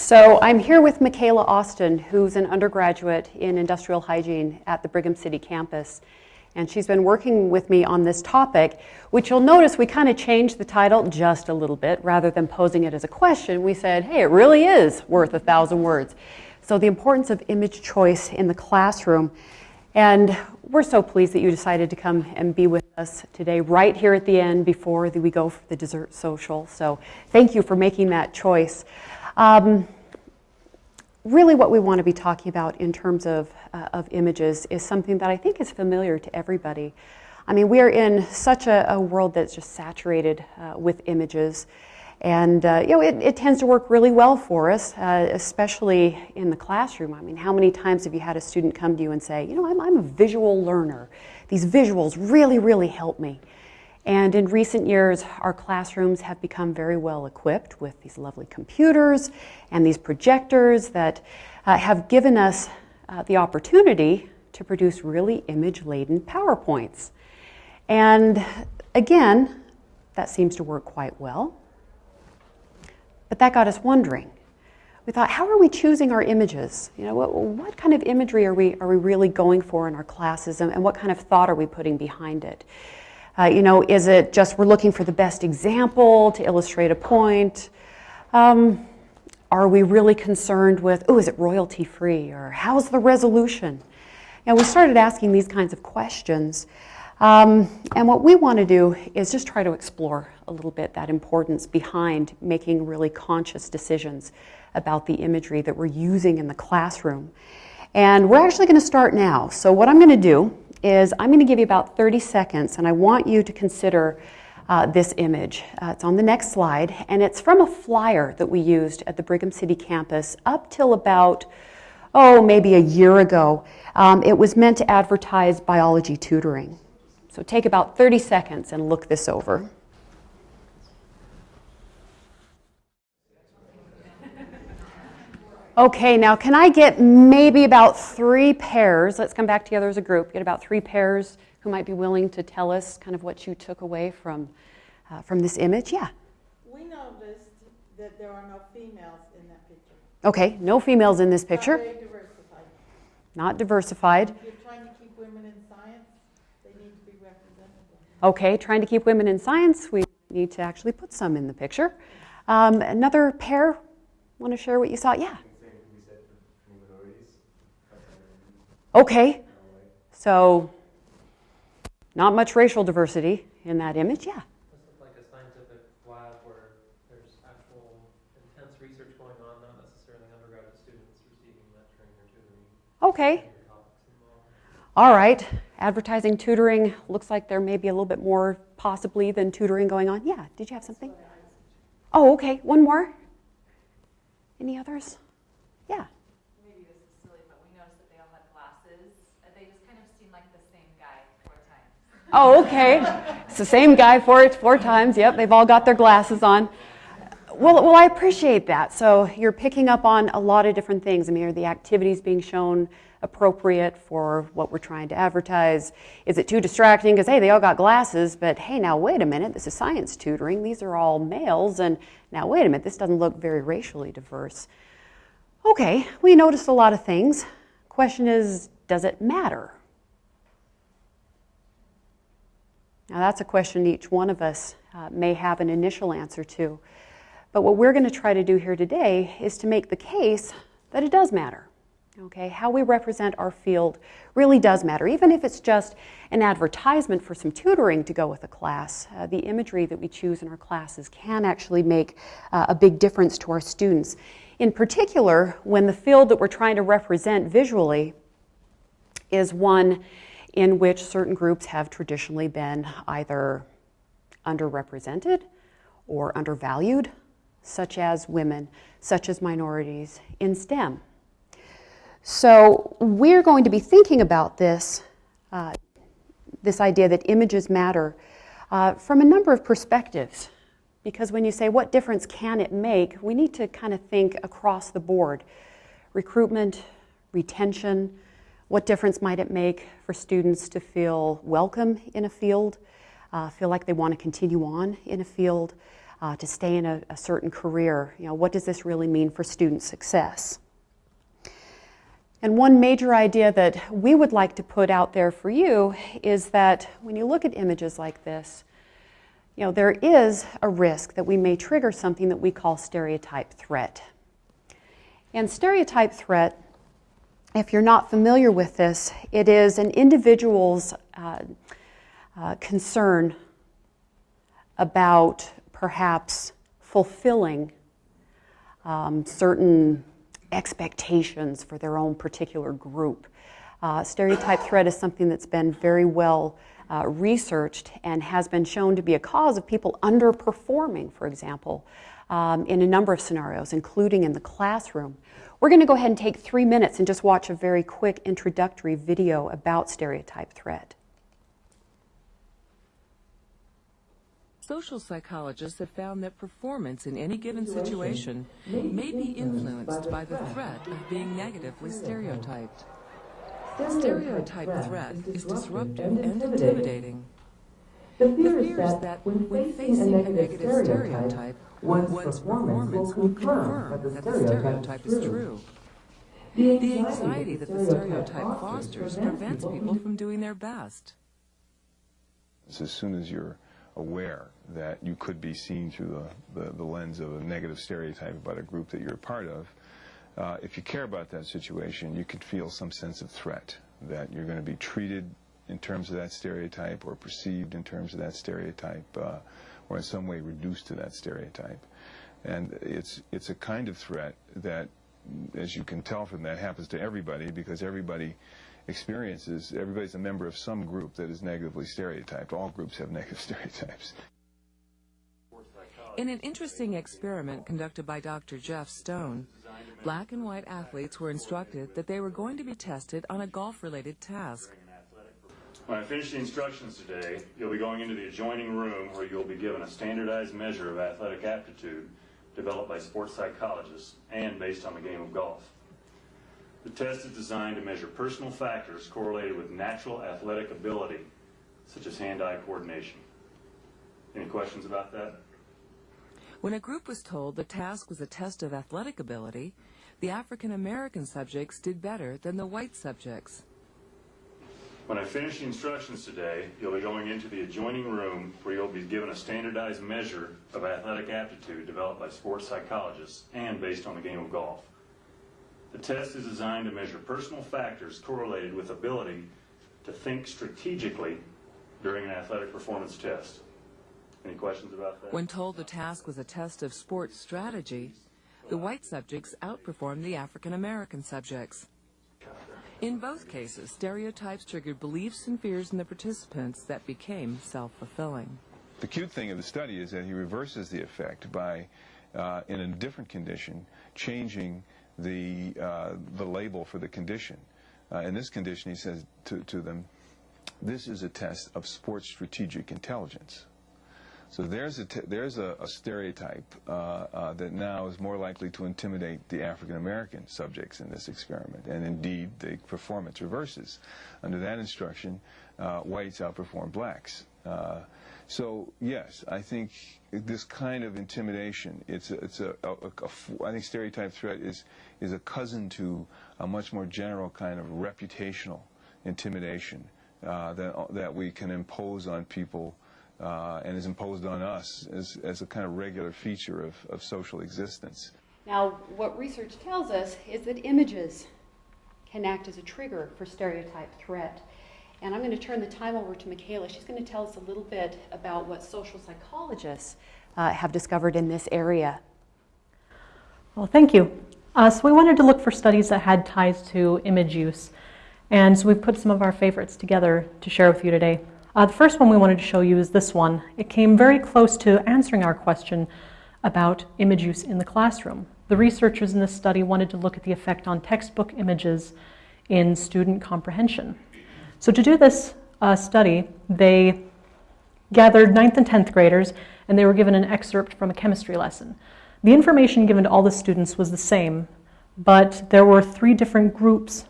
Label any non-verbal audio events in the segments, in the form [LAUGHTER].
So I'm here with Michaela Austin, who's an undergraduate in industrial hygiene at the Brigham City campus. And she's been working with me on this topic, which you'll notice we kind of changed the title just a little bit. Rather than posing it as a question, we said, hey, it really is worth a thousand words. So the importance of image choice in the classroom. And we're so pleased that you decided to come and be with us today, right here at the end before we go for the dessert social. So thank you for making that choice. Um, really, what we want to be talking about in terms of, uh, of images is something that I think is familiar to everybody. I mean, we are in such a, a world that's just saturated uh, with images. And uh, you know, it, it, tends to work really well for us, uh, especially in the classroom. I mean, how many times have you had a student come to you and say, you know, I'm, I'm a visual learner. These visuals really, really help me. And in recent years, our classrooms have become very well equipped with these lovely computers and these projectors that uh, have given us uh, the opportunity to produce really image laden PowerPoints. And again, that seems to work quite well. But that got us wondering. We thought, how are we choosing our images? You know, what, what kind of imagery are we, are we really going for in our classes and, and what kind of thought are we putting behind it? Uh, you know, is it just we're looking for the best example to illustrate a point? Um, are we really concerned with, oh, is it royalty free? Or how's the resolution? And we started asking these kinds of questions. Um, and what we want to do is just try to explore a little bit that importance behind making really conscious decisions about the imagery that we're using in the classroom. And we're actually going to start now. So, what I'm going to do is I'm going to give you about 30 seconds, and I want you to consider uh, this image. Uh, it's on the next slide, and it's from a flyer that we used at the Brigham City campus up till about, oh, maybe a year ago. Um, it was meant to advertise biology tutoring. So take about 30 seconds and look this over. Okay, now can I get maybe about three pairs? Let's come back together as a group. Get about three pairs who might be willing to tell us kind of what you took away from, uh, from this image. Yeah. We noticed that there are no females in that picture. Okay, no females in this picture. Not very diversified. Not diversified. You're trying to keep women in science. They need to be represented. Okay, trying to keep women in science, we need to actually put some in the picture. Um, another pair, want to share what you saw? Yeah. Okay, so not much racial diversity in that image, yeah. like a scientific lab where there's actual intense research going on, not necessarily undergraduate students receiving lecturing or tutoring. Okay. All right advertising, tutoring, looks like there may be a little bit more possibly than tutoring going on. Yeah, did you have something? Oh, okay. One more? Any others? Yeah. Maybe this is silly, but we noticed that they all had glasses. They just kind of seemed like the same guy four times. Oh, okay. it's the same guy four, four times. Yep, they've all got their glasses on. Well, well, I appreciate that. So you're picking up on a lot of different things. I mean, are the activities being shown appropriate for what we're trying to advertise? Is it too distracting? Because, hey, they all got glasses, but hey, now wait a minute, this is science tutoring. These are all males, and now wait a minute, this doesn't look very racially diverse. Okay, we noticed a lot of things. Question is, does it matter? Now, that's a question each one of us uh, may have an initial answer to. But what we're going to try to do here today is to make the case that it does matter. Okay, how we represent our field really does matter, even if it's just an advertisement for some tutoring to go with a class. Uh, the imagery that we choose in our classes can actually make uh, a big difference to our students. In particular, when the field that we're trying to represent visually is one in which certain groups have traditionally been either underrepresented or undervalued, such as women, such as minorities in STEM. So we're going to be thinking about this, uh, this idea that images matter uh, from a number of perspectives. Because when you say what difference can it make, we need to kind of think across the board. Recruitment, retention, what difference might it make for students to feel welcome in a field, uh, feel like they want to continue on in a field? uh, to stay in a, a certain career. You know, what does this really mean for student success? And one major idea that we would like to put out there for you is that when you look at images like this, you know, there is a risk that we may trigger something that we call stereotype threat. And stereotype threat, if you're not familiar with this, it is an individual's uh, uh, concern about perhaps fulfilling um, certain expectations for their own particular group. Uh, stereotype threat is something that's been very well uh, researched and has been shown to be a cause of people underperforming, for example, um, in a number of scenarios, including in the classroom. We're going to go ahead and take three minutes and just watch a very quick introductory video about stereotype threat. Social psychologists have found that performance in any given situation may be influenced by the threat of being negatively stereotyped. Stereotype threat is disruptive and intimidating. The fear is that when facing a negative stereotype, one's performance will confirm that the stereotype is true. The anxiety that the stereotype fosters prevents people from doing their best. As soon as you're aware that you could be seen through the, the, the, lens of a negative stereotype about a group that you're a part of, uh, if you care about that situation, you could feel some sense of threat, that you're going to be treated in terms of that stereotype or perceived in terms of that stereotype uh, or in some way reduced to that stereotype. And it's, it's a kind of threat that, as you can tell from that, happens to everybody because everybody experiences, everybody's a member of some group that is negatively stereotyped. All groups have negative [LAUGHS] stereotypes. In an interesting experiment conducted by Dr. Jeff Stone, black and white athletes were instructed that they were going to be tested on a golf-related task. When I finish the instructions today, you'll be going into the adjoining room where you'll be given a standardized measure of athletic aptitude developed by sports psychologists and based on the game of golf. The test is designed to measure personal factors correlated with natural athletic ability, such as hand-eye coordination. Any questions about that? When a group was told the task was a test of athletic ability, the African American subjects did better than the white subjects. When I finish the instructions today, you'll be going into the adjoining room where you'll be given a standardized measure of athletic aptitude developed by sports psychologists and based on the game of golf. The test is designed to measure personal factors correlated with ability to think strategically during an athletic performance test. Any questions about that? When told the task was a test of sports strategy, the white subjects outperformed the African American subjects. In both cases, stereotypes triggered beliefs and fears in the participants that became self-fulfilling. The cute thing of the study is that he reverses the effect by, uh, in a different condition, changing the, uh, the label for the condition. Uh, in this condition, he says to, to them, this is a test of sports strategic intelligence. So there's a, there's a, a stereotype uh, uh, that now is more likely to intimidate the African American subjects in this experiment. And indeed, the performance reverses. Under that instruction, uh, whites outperform blacks. Uh, so yes, I think this kind of intimidation, it's a, it's a, a, a, I think stereotype threat is, is a cousin to a much more general kind of reputational intimidation uh, that, that we can impose on people uh, and is imposed on us as, as a kind of regular feature of, of social existence. Now, what research tells us is that images can act as a trigger for stereotype threat. And I'm going to turn the time over to Michaela. She's going to tell us a little bit about what social psychologists uh, have discovered in this area. Well, thank you. Uh, so we wanted to look for studies that had ties to image use. And so we've put some of our favorites together to share with you today. Uh, the first one we wanted to show you is this one. It came very close to answering our question about image use in the classroom. The researchers in this study wanted to look at the effect on textbook images in student comprehension. So to do this uh, study, they gathered 9th and 10th graders and they were given an excerpt from a chemistry lesson. The information given to all the students was the same, but there were three different groups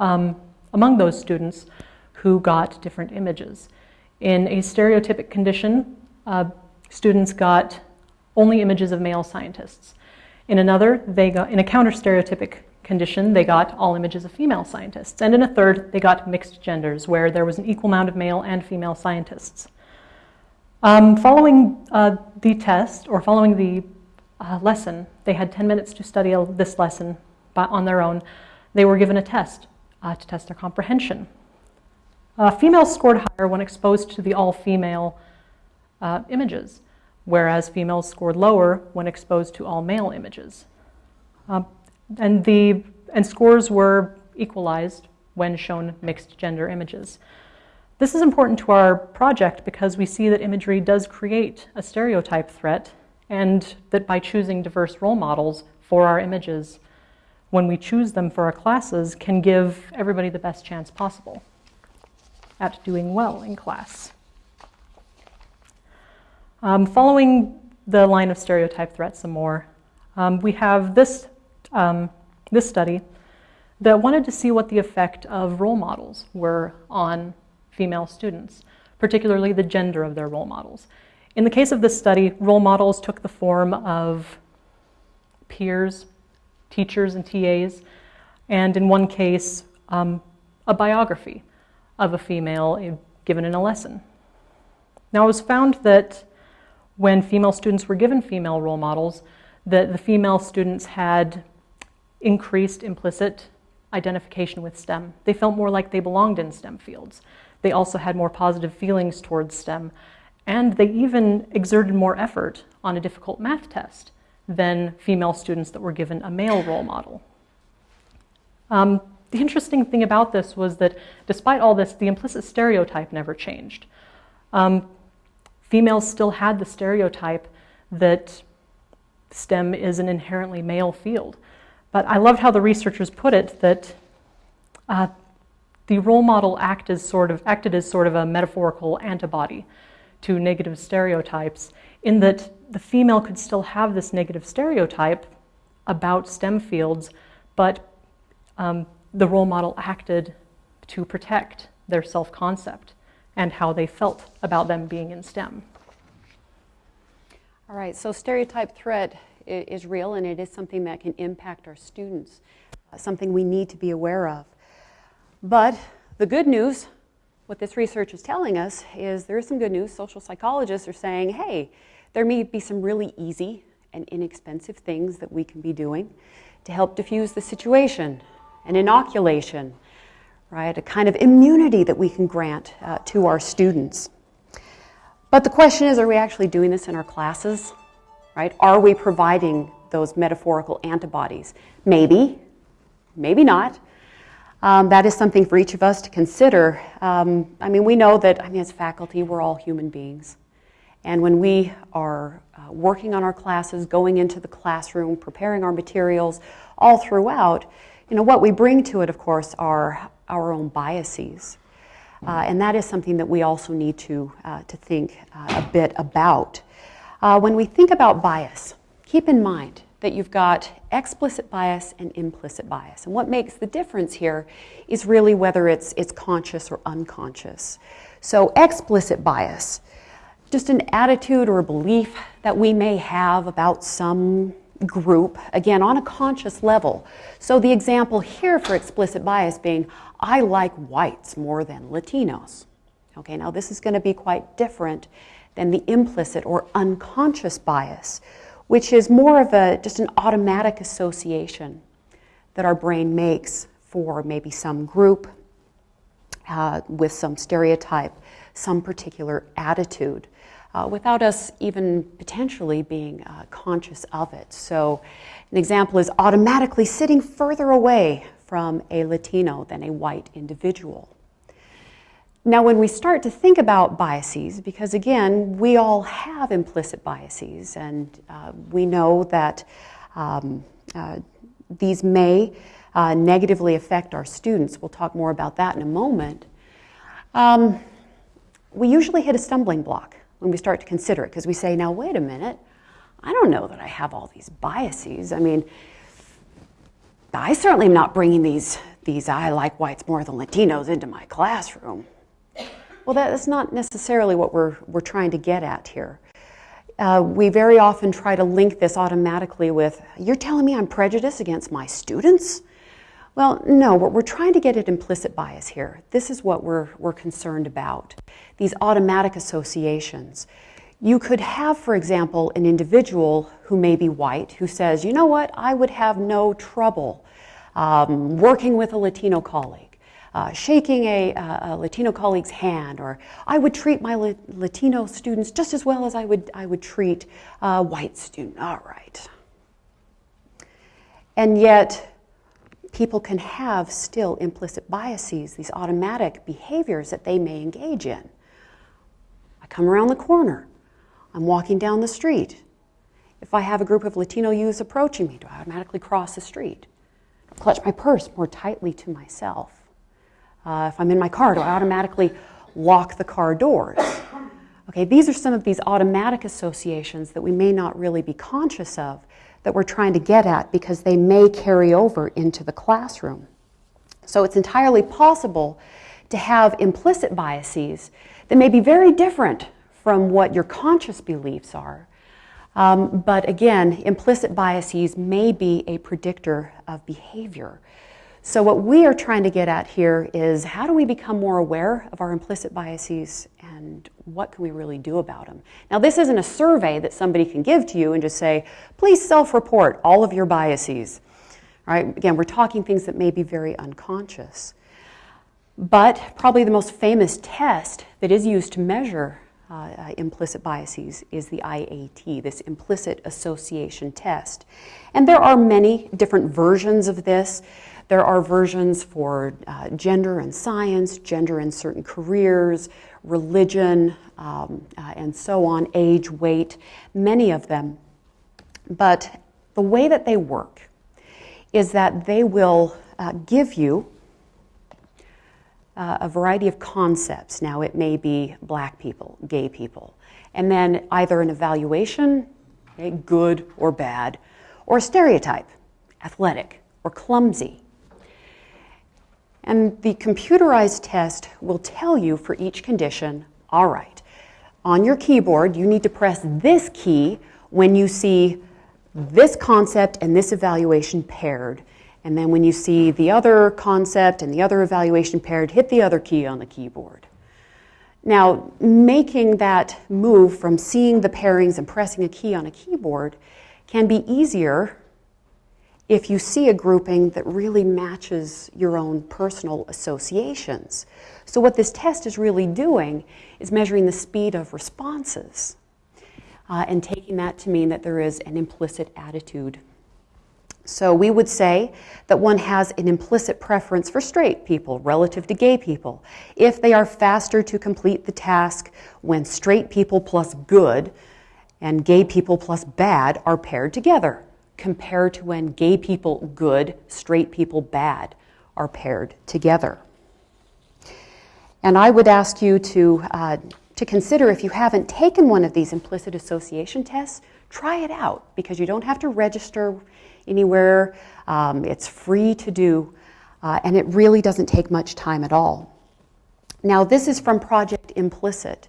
um, among those students who got different images. In a stereotypic condition, uh, students got only images of male scientists. In another, they got, in a counter stereotypic condition, they got all images of female scientists. And in a third, they got mixed genders, where there was an equal amount of male and female scientists. Um, following uh, the test, or following the uh, lesson, they had 10 minutes to study this lesson by, on their own. They were given a test uh, to test their comprehension. Uh, females scored higher when exposed to the all-female uh, images, whereas females scored lower when exposed to all-male images. Um, and, the, and scores were equalized when shown mixed gender images. This is important to our project because we see that imagery does create a stereotype threat and that by choosing diverse role models for our images, when we choose them for our classes, can give everybody the best chance possible at doing well in class. Um, following the line of stereotype threats some more, um, we have this, um, this study that wanted to see what the effect of role models were on female students, particularly the gender of their role models. In the case of this study, role models took the form of peers, teachers, and TAs, and in one case, um, a biography of a female given in a lesson. Now, it was found that when female students were given female role models, that the female students had increased implicit identification with STEM. They felt more like they belonged in STEM fields. They also had more positive feelings towards STEM, and they even exerted more effort on a difficult math test than female students that were given a male role model. Um, the interesting thing about this was that despite all this, the implicit stereotype never changed. Um, females still had the stereotype that STEM is an inherently male field. But I loved how the researchers put it that uh, the role model act as sort of, acted as sort of a metaphorical antibody to negative stereotypes, in that the female could still have this negative stereotype about STEM fields, but um, the role model acted to protect their self concept and how they felt about them being in STEM. All right, so stereotype threat is real and it is something that can impact our students, uh, something we need to be aware of. But the good news, what this research is telling us, is there is some good news. Social psychologists are saying, hey, there may be some really easy and inexpensive things that we can be doing to help diffuse the situation, an inoculation, right? A kind of immunity that we can grant uh, to our students. But the question is, are we actually doing this in our classes? Right? Are we providing those metaphorical antibodies? Maybe, maybe not. Um, that is something for each of us to consider. Um, I mean, we know that, I mean, as faculty, we're all human beings. And when we are uh, working on our classes, going into the classroom, preparing our materials, all throughout, you know, what we bring to it, of course, are our own biases. Uh, and that is something that we also need to, uh, to think uh, a bit about. Uh, when we think about bias, keep in mind that you've got explicit bias and implicit bias. And what makes the difference here is really whether it's, it's conscious or unconscious. So, explicit bias, just an attitude or a belief that we may have about some group, again, on a conscious level. So, the example here for explicit bias being, I like whites more than Latinos. Okay, now this is going to be quite different than the implicit or unconscious bias which is more of a just an automatic association that our brain makes for maybe some group uh, with some stereotype, some particular attitude, uh, without us even potentially being uh, conscious of it. So, an example is automatically sitting further away from a Latino than a white individual. Now, when we start to think about biases, because again, we all have implicit biases, and uh, we know that um, uh, these may uh, negatively affect our students. We'll talk more about that in a moment. Um, we usually hit a stumbling block when we start to consider it because we say, now, wait a minute, I don't know that I have all these biases. I mean, I certainly am not bringing these, these I like whites more than Latinos into my classroom. Well, that's not necessarily what we're, we're trying to get at here. uh, we very often try to link this automatically with, you're telling me I'm prejudiced against my students? Well, no, we're, we're trying to get at implicit bias here. This is what we're, we're concerned about these automatic associations. You could have, for example, an individual who may be white who says, you know what, I would have no trouble um, working with a Latino colleague, uh, shaking a, a, Latino colleague's hand, or I would treat my La- Latino students just as well as I would, I would treat a white student. All right. And yet, people can have still implicit biases, these automatic behaviors that they may engage in. I come around the corner. I'm walking down the street. If I have a group of Latino youths approaching me, do I automatically cross the street? Clutch my purse more tightly to myself. Uh, if I'm in my car, do I automatically lock the car doors? [COUGHS] Okay, these are some of these automatic associations that we may not really be conscious of that we're trying to get at because they may carry over into the classroom. So it's entirely possible to have implicit biases that may be very different from what your conscious beliefs are. Um, but again, implicit biases may be a predictor of behavior. So, what we are trying to get at here is how do we become more aware of our implicit biases and what can we really do about them? Now, this isn't a survey that somebody can give to you and just say, please self report all of your biases. All right? Again, we're talking things that may be very unconscious. But probably the most famous test that is used to measure uh, uh, implicit biases is the IAT, this implicit association test. And there are many different versions of this. There are versions for uh, gender and science, gender and certain careers, religion, um, uh, and so on, age, weight, many of them. But the way that they work is that they will uh, give you uh, a variety of concepts. Now, it may be black people, gay people, and then either an evaluation, okay, good or bad, or a stereotype, athletic or clumsy. And the computerized test will tell you for each condition all right, on your keyboard, you need to press this key when you see this concept and this evaluation paired and then when you see the other concept and the other evaluation paired, hit the other key on the keyboard. Now, making that move from seeing the pairings and pressing a key on a keyboard can be easier if you see a grouping that really matches your own personal associations. So, what this test is really doing is measuring the speed of responses uh, and taking that to mean that there is an implicit attitude. So we would say that one has an implicit preference for straight people relative to gay people. If they are faster to complete the task when straight people plus good and gay people plus bad are paired together, compared to when gay people good, straight people bad are paired together. And I would ask you to, uh, to consider if you haven't taken one of these implicit association tests, try it out because you don't have to register anywhere. Um, it's free to do, uh, and it really doesn't take much time at all. Now, this is from Project Implicit,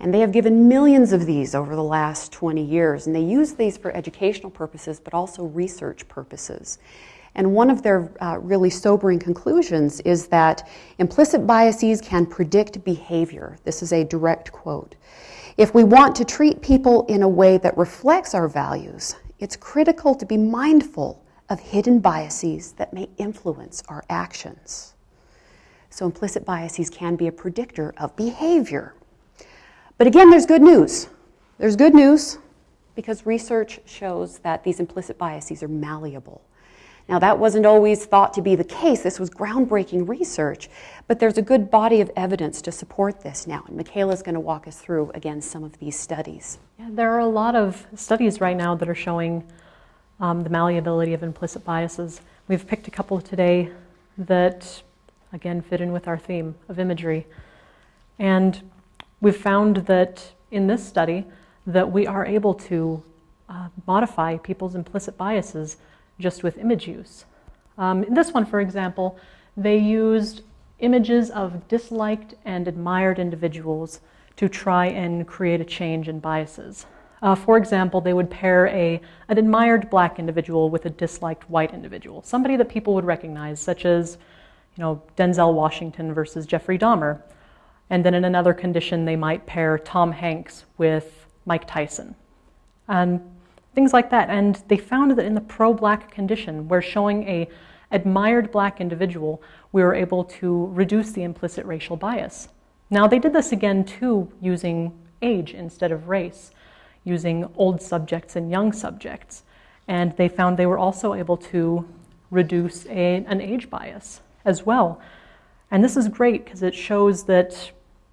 and they have given millions of these over the last 20 years, and they use these for educational purposes but also research purposes. And one of their uh, really sobering conclusions is that implicit biases can predict behavior. This is a direct quote. If we want to treat people in a way that reflects our values, it's critical to be mindful of hidden biases that may influence our actions. So, implicit biases can be a predictor of behavior. But again, there's good news. There's good news because research shows that these implicit biases are malleable. Now, that wasn't always thought to be the case. This was groundbreaking research, but there's a good body of evidence to support this now. And Michaela is going to walk us through, again, some of these studies. Yeah, there are a lot of studies right now that are showing um, the malleability of implicit biases. We've picked a couple today that, again, fit in with our theme of imagery. And we've found that in this study that we are able to uh, modify people's implicit biases just with image use. Um, in this one, for example, they used images of disliked and admired individuals to try and create a change in biases. Uh, for example, they would pair a, an admired black individual with a disliked white individual, somebody that people would recognize, such as you know, Denzel Washington versus Jeffrey Dahmer. And then in another condition, they might pair Tom Hanks with Mike Tyson. And things like that. And they found that in the pro-black condition, where showing a admired black individual, we were able to reduce the implicit racial bias. Now they did this again too using age instead of race, using old subjects and young subjects. And they found they were also able to reduce a, an age bias as well. And this is great because it shows that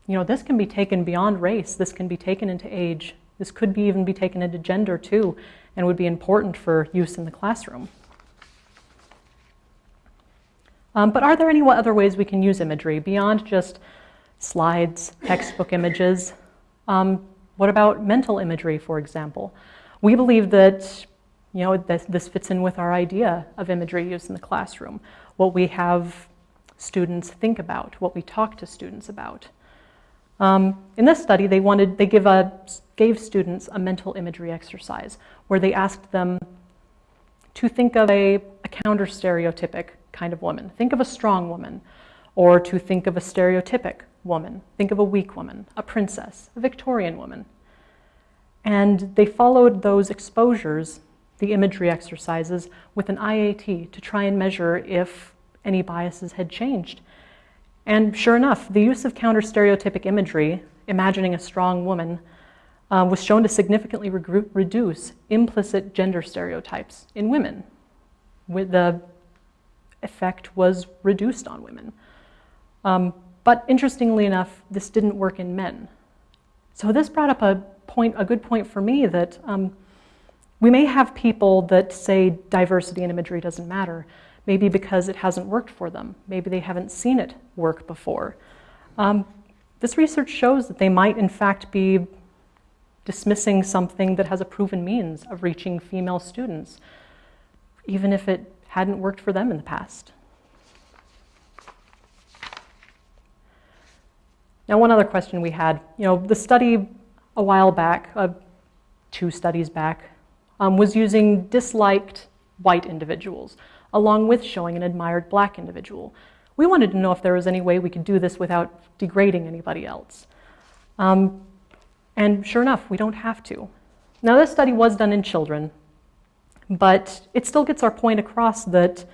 you know this can be taken beyond race, this can be taken into age, this could be even be taken into gender too, and would be important for use in the classroom. Um, but are there any other ways we can use imagery beyond just slides, textbook images? Um, what about mental imagery, for example? We believe that you know, this, this fits in with our idea of imagery used in the classroom, what we have students think about, what we talk to students about. Um, in this study, they wanted they give a, gave students a mental imagery exercise where they asked them to think of a, a counter stereotypic kind of woman. Think of a strong woman, or to think of a stereotypic woman. Think of a weak woman, a princess, a Victorian woman. And they followed those exposures, the imagery exercises, with an IAT to try and measure if any biases had changed. And sure enough, the use of counter stereotypic imagery, imagining a strong woman, uh, was shown to significantly re reduce implicit gender stereotypes in women. With the effect was reduced on women. Um, but interestingly enough, this didn't work in men. So this brought up a point, a good point for me that um, we may have people that say diversity in imagery doesn't matter, maybe because it hasn't worked for them. Maybe they haven't seen it work before. Um, this research shows that they might, in fact, be dismissing something that has a proven means of reaching female students, even if it hadn't worked for them in the past. Now, one other question we had, you know, the study a while back, uh, two studies back, um, was using disliked white individuals along with showing an admired black individual. We wanted to know if there was any way we could do this without degrading anybody else. Um, and sure enough, we don't have to. Now, this study was done in children, but it still gets our point across that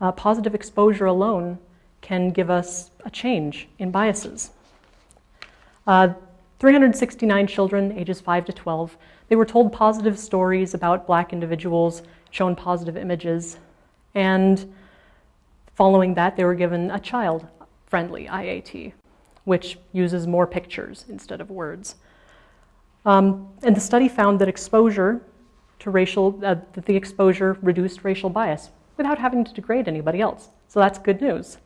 uh, positive exposure alone can give us a change in biases. Uh, 369 children, ages 5 to 12, they were told positive stories about black individuals, shown positive images, and following that, they were given a child friendly IAT, which uses more pictures instead of words. Um, and the study found that exposure to racial, uh, that the exposure reduced racial bias without having to degrade anybody else. So that's good news,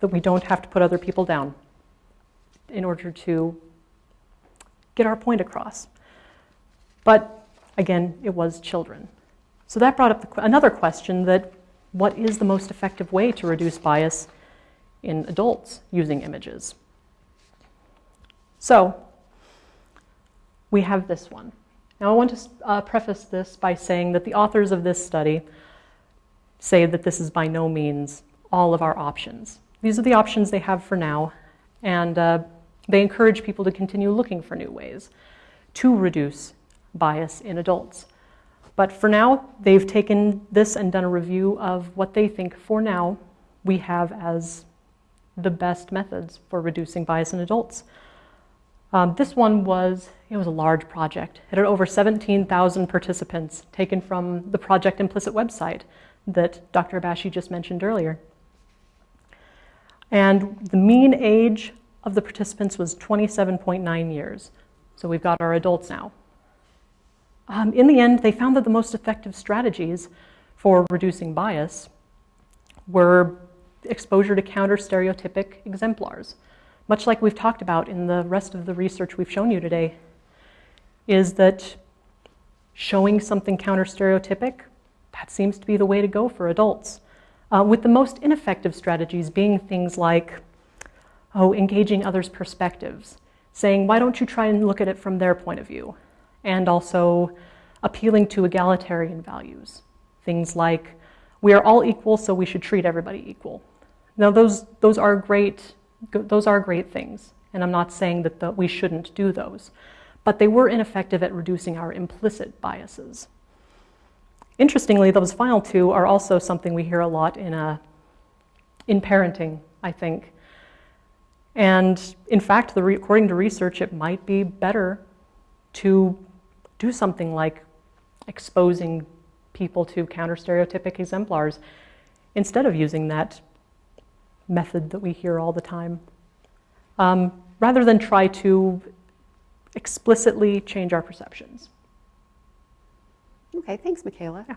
that we don't have to put other people down in order to get our point across. But again, it was children. So that brought up the, another question that what is the most effective way to reduce bias in adults using images? So we have this one. Now I want to uh, preface this by saying that the authors of this study say that this is by no means all of our options. These are the options they have for now, and uh, they encourage people to continue looking for new ways to reduce bias in adults. But for now, they've taken this and done a review of what they think for now we have as the best methods for reducing bias in adults. Um, this one was, it was a large project. It had over 17,000 participants taken from the Project Implicit website that Dr. Abashi just mentioned earlier. And the mean age of the participants was 27.9 years. So we've got our adults now. Um, in the end, they found that the most effective strategies for reducing bias were exposure to counter stereotypic exemplars. Much like we've talked about in the rest of the research we've shown you today, is that showing something counter stereotypic, that seems to be the way to go for adults. Uh, with the most ineffective strategies being things like, oh, engaging others' perspectives, saying, why don't you try and look at it from their point of view? And also appealing to egalitarian values. Things like, we are all equal, so we should treat everybody equal. Now, those, those, are, great, those are great things, and I'm not saying that the, we shouldn't do those, but they were ineffective at reducing our implicit biases. Interestingly, those final two are also something we hear a lot in, a, in parenting, I think. And in fact, the, according to research, it might be better to do something like exposing people to counter stereotypic exemplars instead of using that method that we hear all the time. Um, rather than try to explicitly change our perceptions. Okay, thanks, Michaela. Yeah.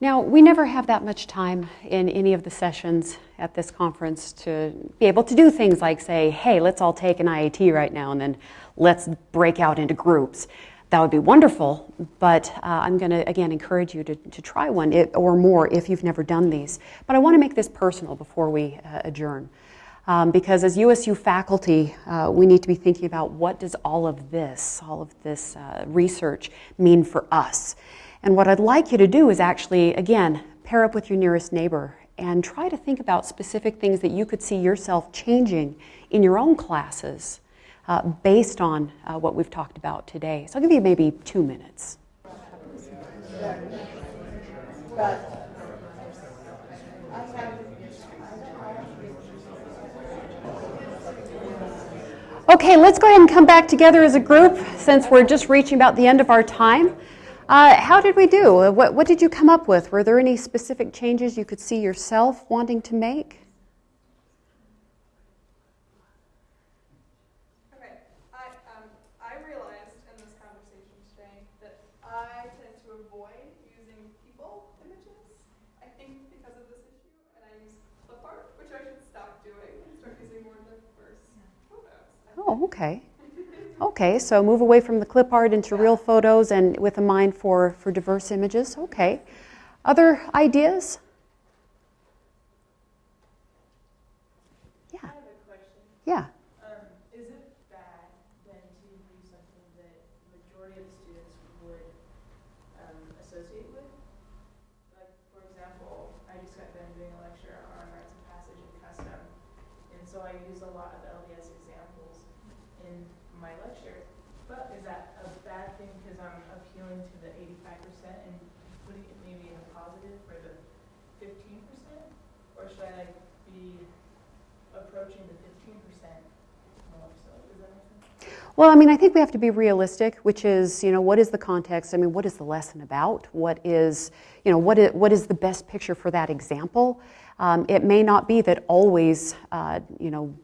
Now, we never have that much time in any of the sessions at this conference to be able to do things like say, hey, let's all take an IAT right now and then let's break out into groups. That would be wonderful, but uh, I'm going to again encourage you to, to try one or more if you've never done these. But I want to make this personal before we uh, adjourn. Um, because as USU faculty, uh, we need to be thinking about what does all of this, all of this uh, research mean for us. And what I'd like you to do is actually, again, pair up with your nearest neighbor and try to think about specific things that you could see yourself changing in your own classes uh, based on uh, what we've talked about today. So I'll give you maybe two minutes. Okay, let's go ahead and come back together as a group since we're just reaching about the end of our time. Uh, how did we do? What, what did you come up with? Were there any specific changes you could see yourself wanting to make? Oh, okay. Okay, so move away from the clip art into real photos and with a mind for, for diverse images. Okay. Other ideas? Yeah. I have a question. Yeah. Um, is it bad then to use something that the majority of the students would um, associate with? Like, for example, I just got done doing a lecture on rites of passage and custom, and so I use a lot of LDS examples in my lecture. But is that a bad thing because I'm appealing 85% and putting it maybe in a positive for the 15%? Or should I like be approaching the 15% more so? Does that make sense? Well, I mean, I think we have to be realistic, which is, you know, what is the context? I mean, what is the lesson about? What is, you know, what is, what is the best picture for that example? Um, it may not be that always, uh, you know,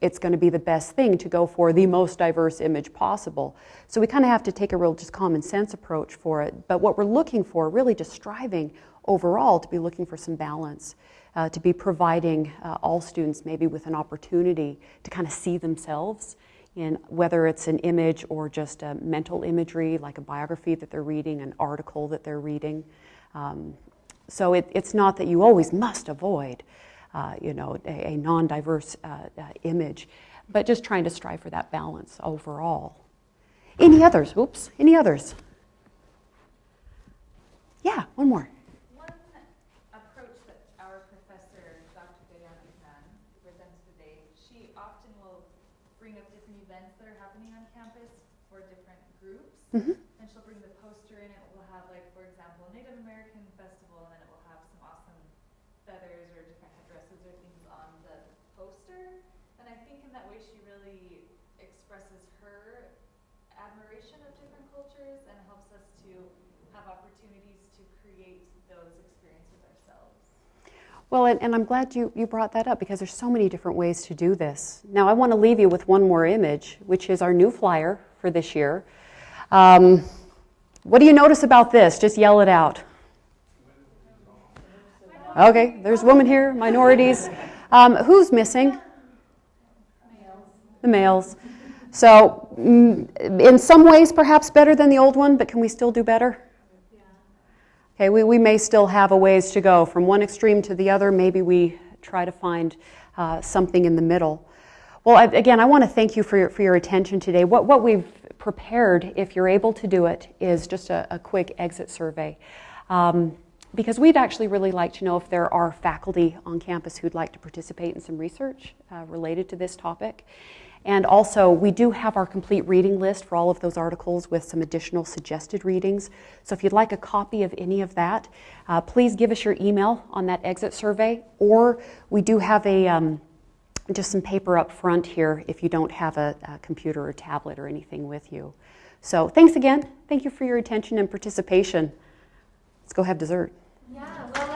it's going to be the best thing to go for the most diverse image possible. So we kind of have to take a real just common sense approach for it. But what we're looking for, really just striving overall to be looking for some balance, uh, to be providing uh, all students maybe with an opportunity to kind of see themselves in whether it's an image or just a mental imagery, like a biography that they're reading, an article that they're reading. Um, so it, it's not that you always must avoid uh, you know, a, a non-diverse uh, uh, image, but just trying to strive for that balance overall. Any others? Oops, any others? Yeah, one more. One approach that our professor, Dr. Diana McMahon, presents today, she often will bring up different events that are happening on campus for different groups. Mm-hmm. And she'll bring the poster in. It will have, like, for example, Native American Festival, and then it will have some awesome feathers or different headdresses or things on the poster. And I think in that way she really expresses her admiration of different cultures and helps us to have opportunities to create those experiences ourselves. Well, and, and, I'm glad you, you brought that up because there's so many different ways to do this. Now, I want to leave you with one more image, which is our new flyer for this year. Um, what do you notice about this? Just yell it out. Okay, there's women here, minorities. Um, who's missing? The males. So, mm, in some ways, perhaps better than the old one, but can we still do better? Okay, we, we may still have a ways to go from one extreme to the other. Maybe we try to find uh, something in the middle. Well, I, again, I want to thank you for your, for your attention today. What, what we've prepared, if you're able to do it, is just a, a quick exit survey. Um, because we'd actually really like to know if there are faculty on campus who'd like to participate in some research uh, related to this topic. And also, we do have our complete reading list for all of those articles with some additional suggested readings. So if you'd like a copy of any of that, uh, please give us your email on that exit survey, or we do have a um, just some paper up front here if you don't have a, a computer or tablet or anything with you. So thanks again. Thank you for your attention and participation. Let's go have dessert. Yeah.